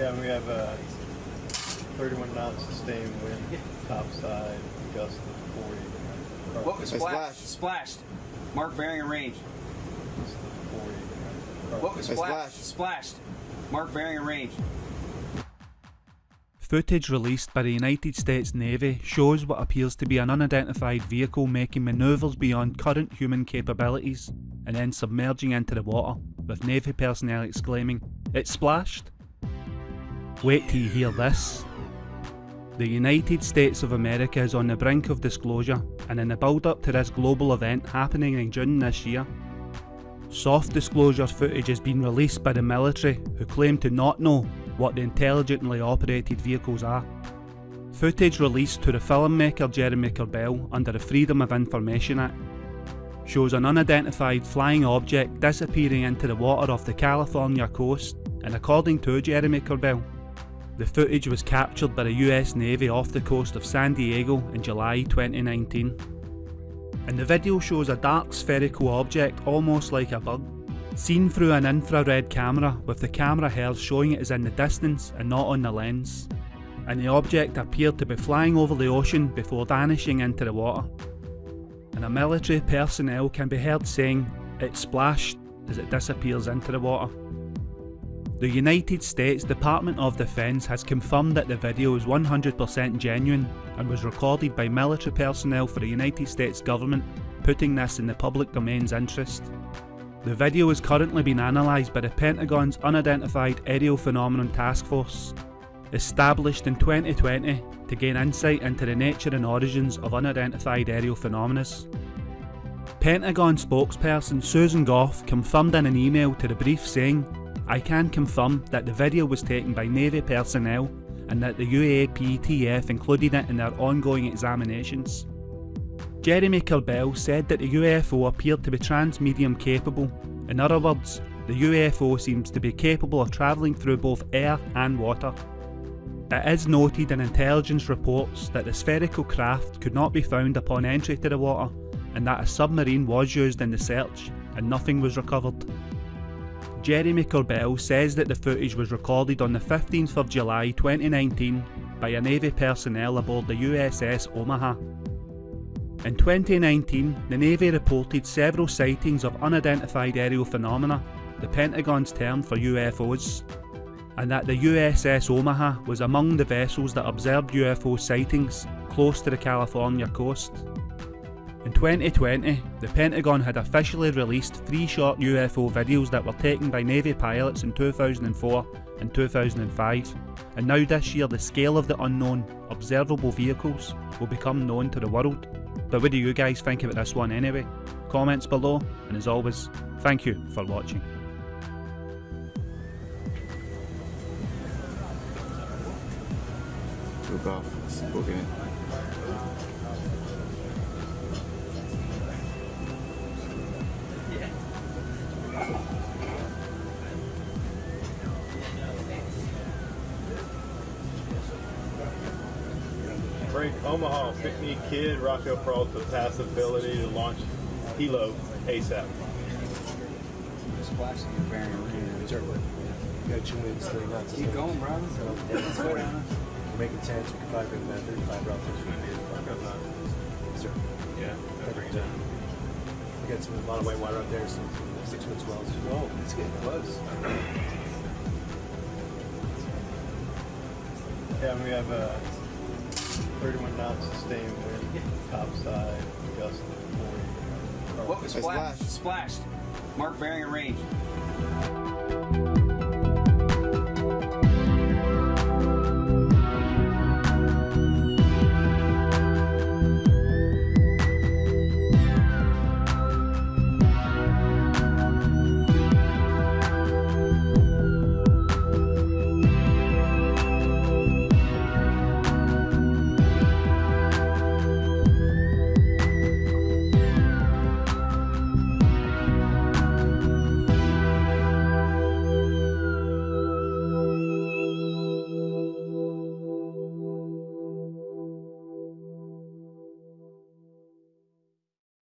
Yeah, we have a 31 knot sustained wind, topside, gust of 40. What was It's splashed? splashed. Splashed. Mark bearing and range. Gust of 40. What was It's splashed? Splashed. Mark bearing and range. Footage released by the United States Navy shows what appears to be an unidentified vehicle making manoeuvres beyond current human capabilities and then submerging into the water, with Navy personnel exclaiming, It splashed! Wait till you hear this. The United States of America is on the brink of disclosure, and in the build up to this global event happening in June this year, soft disclosure footage has been released by the military who claim to not know what the intelligently operated vehicles are. Footage released to the filmmaker Jeremy Corbell under the Freedom of Information Act shows an unidentified flying object disappearing into the water off the California coast, and according to Jeremy Corbell, the footage was captured by the US Navy off the coast of San Diego in July 2019. And the video shows a dark spherical object almost like a bug, seen through an infrared camera with the camera held showing it is in the distance and not on the lens. And the object appeared to be flying over the ocean before vanishing into the water. And a military personnel can be heard saying, it splashed as it disappears into the water. The United States Department of Defence has confirmed that the video is 100% genuine and was recorded by military personnel for the United States government, putting this in the public domain's interest. The video is currently being analysed by the Pentagon's Unidentified Aerial Phenomenon Task Force, established in 2020 to gain insight into the nature and origins of unidentified aerial phenomena. Pentagon spokesperson Susan Gough confirmed in an email to the brief saying, I can confirm that the video was taken by Navy personnel and that the UAPTF included it in their ongoing examinations. Jeremy Corbell said that the UFO appeared to be transmedium capable. In other words, the UFO seems to be capable of travelling through both air and water. It is noted in intelligence reports that the spherical craft could not be found upon entry to the water and that a submarine was used in the search and nothing was recovered. Jeremy Corbell says that the footage was recorded on the 15th of July 2019 by a Navy personnel aboard the USS Omaha. In 2019, the Navy reported several sightings of unidentified aerial phenomena, the Pentagon's term for UFOs, and that the USS Omaha was among the vessels that observed UFO sightings close to the California coast. In 2020, the Pentagon had officially released three short UFO videos that were taken by Navy pilots in 2004 and 2005, and now this year the scale of the unknown observable vehicles will become known to the world. But what do you guys think about this one anyway? Comments below, and as always, thank you for watching. Took off. It's booking it. Break Omaha, Pinckney Kidd, Rocco Peralta, passability to launch helo ASAP. Splashed and bearing and range. Got two winds, three knots. Keep going, bro. It's 40. Make a chance, we could probably bring that 35 relative. Sir. Yeah, Perfect. We got some, a lot of white water out there, some six foot swells. Whoa, oh, it's getting close. Yeah, we have a 31 knot sustained wind, topside, gust of 40. What was splashed? splashed. Splashed. Mark bearing and range.